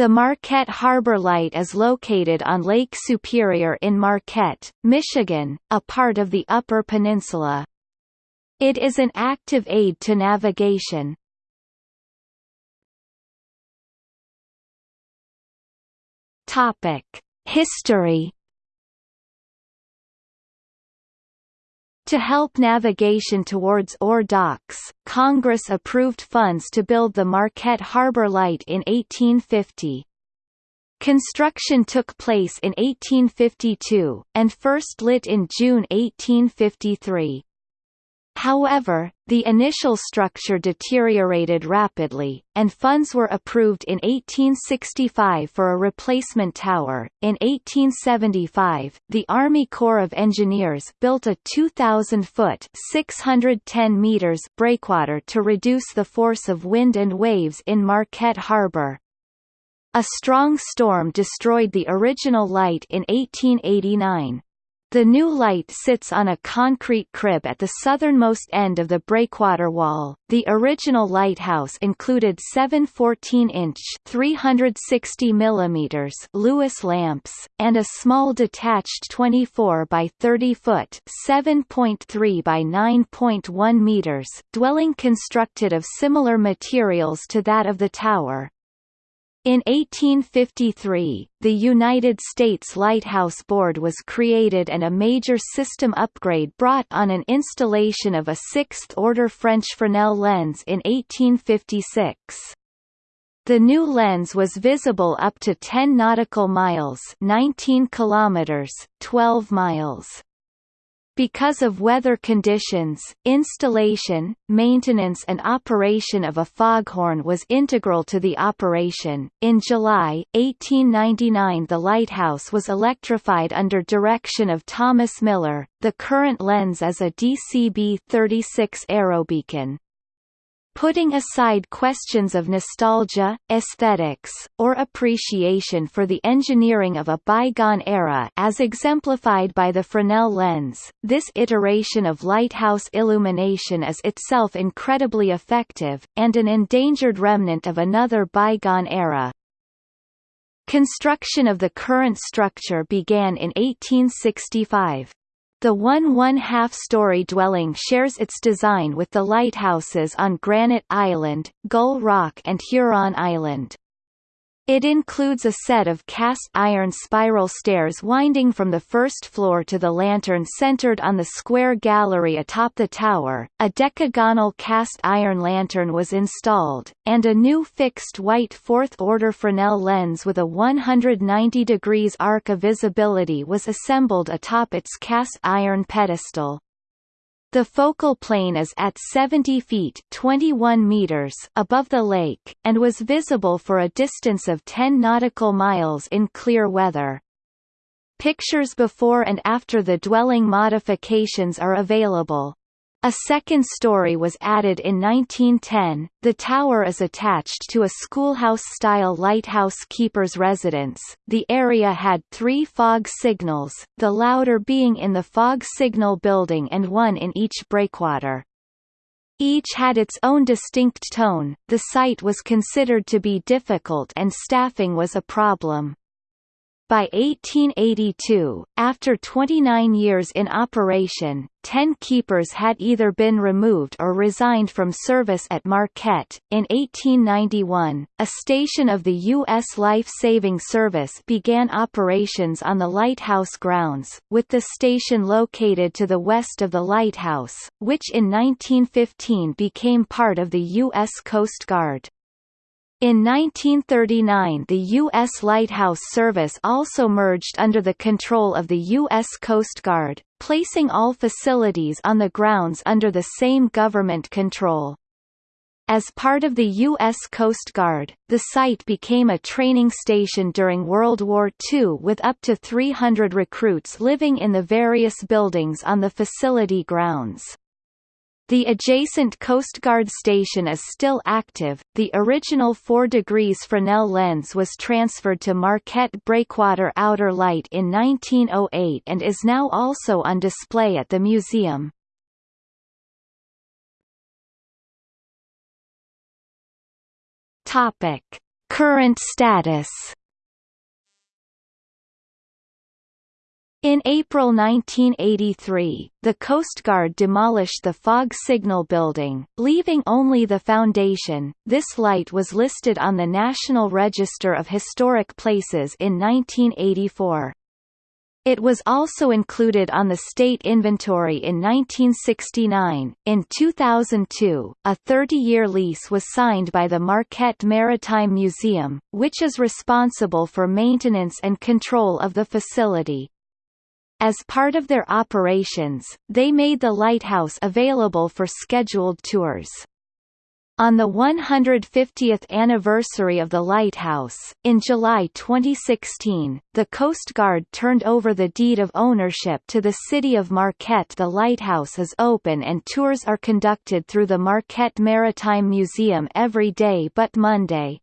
The Marquette Harbor Light is located on Lake Superior in Marquette, Michigan, a part of the Upper Peninsula. It is an active aid to navigation. History To help navigation towards ore docks, Congress approved funds to build the Marquette Harbor Light in 1850. Construction took place in 1852, and first lit in June 1853. However, the initial structure deteriorated rapidly, and funds were approved in 1865 for a replacement tower. In 1875, the Army Corps of Engineers built a 2,000-foot (610 meters) breakwater to reduce the force of wind and waves in Marquette Harbor. A strong storm destroyed the original light in 1889. The new light sits on a concrete crib at the southernmost end of the breakwater wall. The original lighthouse included seven 14-inch (360 mm) Lewis lamps and a small detached 24 by 30 foot (7.3 by 9.1 meters) dwelling constructed of similar materials to that of the tower. In 1853, the United States Lighthouse Board was created and a major system upgrade brought on an installation of a sixth-order French Fresnel lens in 1856. The new lens was visible up to 10 nautical miles 19 kilometers, 12 miles. Because of weather conditions, installation, maintenance and operation of a foghorn was integral to the operation. In July 1899 the lighthouse was electrified under direction of Thomas Miller. The current lens is a DCB-36 aerobeacon. Putting aside questions of nostalgia, aesthetics, or appreciation for the engineering of a bygone era as exemplified by the Fresnel lens, this iteration of lighthouse illumination is itself incredibly effective, and an endangered remnant of another bygone era. Construction of the current structure began in 1865. The one one-half-story dwelling shares its design with the lighthouses on Granite Island, Gull Rock and Huron Island. It includes a set of cast-iron spiral stairs winding from the first floor to the lantern centered on the square gallery atop the tower, a decagonal cast-iron lantern was installed, and a new fixed white fourth-order Fresnel lens with a 190 degrees arc of visibility was assembled atop its cast-iron pedestal. The focal plane is at 70 feet 21 meters above the lake, and was visible for a distance of 10 nautical miles in clear weather. Pictures before and after the dwelling modifications are available. A second story was added in 1910. The tower is attached to a schoolhouse-style lighthouse keeper's residence. The area had three fog signals, the louder being in the fog signal building and one in each breakwater. Each had its own distinct tone. The site was considered to be difficult and staffing was a problem. By 1882, after 29 years in operation, 10 keepers had either been removed or resigned from service at Marquette. In 1891, a station of the U.S. Life Saving Service began operations on the lighthouse grounds, with the station located to the west of the lighthouse, which in 1915 became part of the U.S. Coast Guard. In 1939 the U.S. Lighthouse Service also merged under the control of the U.S. Coast Guard, placing all facilities on the grounds under the same government control. As part of the U.S. Coast Guard, the site became a training station during World War II with up to 300 recruits living in the various buildings on the facility grounds. The adjacent Coast Guard station is still active. The original 4 degrees Fresnel lens was transferred to Marquette Breakwater Outer Light in 1908 and is now also on display at the museum. Topic: Current status In April 1983, the Coast Guard demolished the fog signal building, leaving only the foundation. This light was listed on the National Register of Historic Places in 1984. It was also included on the state inventory in 1969. In 2002, a 30-year lease was signed by the Marquette Maritime Museum, which is responsible for maintenance and control of the facility. As part of their operations, they made the lighthouse available for scheduled tours. On the 150th anniversary of the lighthouse, in July 2016, the Coast Guard turned over the deed of ownership to the city of Marquette. The lighthouse is open and tours are conducted through the Marquette Maritime Museum every day but Monday.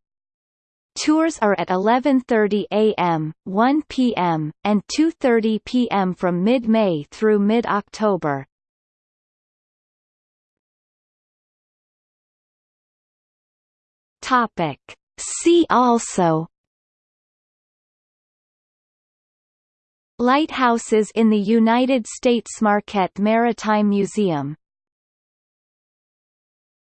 Tours are at 11.30 am, 1 pm, and 2.30 pm from mid-May through mid-October. See also. Lighthouses in the United States Marquette Maritime Museum